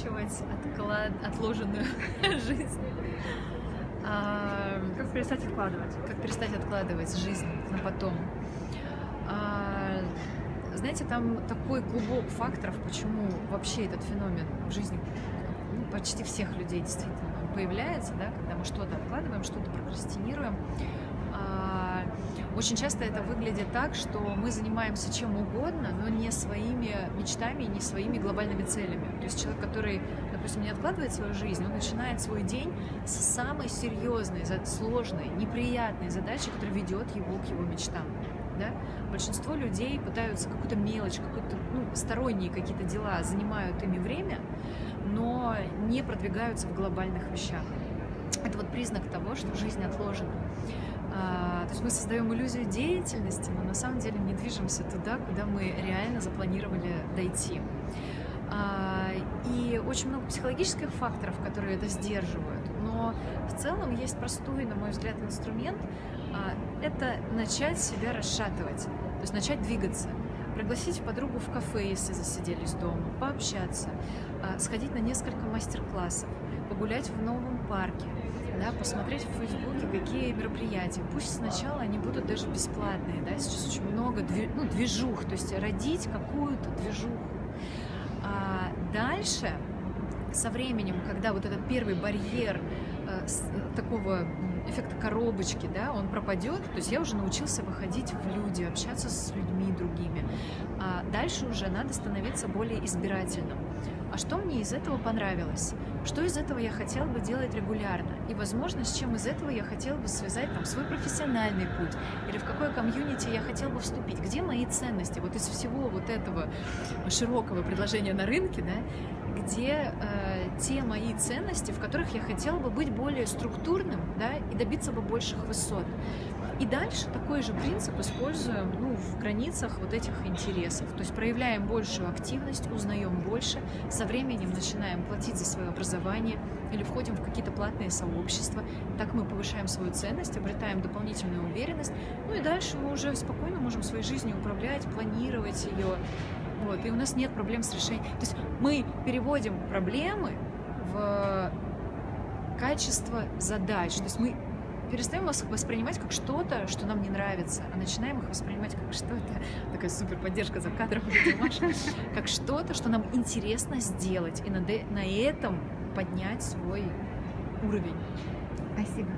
заканчивать отклад... отложенную жизнь. А, как перестать откладывать? Как перестать откладывать жизнь на потом. А, знаете, там такой клубок факторов, почему вообще этот феномен в жизни ну, почти всех людей действительно появляется, да, когда мы что-то откладываем, что-то прокрастинируем. Очень часто это выглядит так, что мы занимаемся чем угодно, но не своими мечтами, не своими глобальными целями. То есть человек, который, допустим, не откладывает свою жизнь, он начинает свой день с самой серьезной, сложной, неприятной задачи, которая ведет его к его мечтам. Да? Большинство людей пытаются какую-то мелочь, какую-то ну, сторонние какие-то дела занимают ими время, но не продвигаются в глобальных вещах. Это вот признак того, что жизнь отложена. А, то есть мы создаем иллюзию деятельности, но на самом деле не движемся туда, куда мы реально запланировали дойти. А, и очень много психологических факторов, которые это сдерживают. Но в целом есть простой, на мой взгляд, инструмент. А, это начать себя расшатывать, то есть начать двигаться пригласить подругу в кафе, если засиделись дома, пообщаться, сходить на несколько мастер-классов, погулять в новом парке, да, посмотреть в Фейсбуке, какие мероприятия. Пусть сначала они будут даже бесплатные, да, сейчас очень много ну, движух, то есть родить какую-то движуху. А дальше, со временем, когда вот этот первый барьер э, такого эффекта коробочки, да, он пропадет, то есть я уже научился выходить в люди, общаться с людьми другими. А дальше уже надо становиться более избирательным. А что мне из этого понравилось? Что из этого я хотел бы делать регулярно? И, возможно, с чем из этого я хотел бы связать там, свой профессиональный путь? Или в какое комьюнити я хотел бы вступить? Где мои ценности? Вот из всего вот этого широкого предложения на рынке, да, где э, те мои ценности, в которых я хотела бы быть более структурным да, и добиться бы больших высот. И дальше такой же принцип используем ну, в границах вот этих интересов. То есть проявляем большую активность, узнаем больше, со временем начинаем платить за свое образование или входим в какие-то платные сообщества. Так мы повышаем свою ценность, обретаем дополнительную уверенность. Ну и дальше мы уже спокойно можем своей жизнью управлять, планировать ее. Вот, и у нас нет проблем с решением. То есть мы переводим проблемы в качество задач. То есть мы перестаем их воспринимать как что-то, что нам не нравится, а начинаем их воспринимать как что-то, такая супер поддержка за кадром, как что-то, что нам интересно сделать, и на этом поднять свой уровень. Спасибо.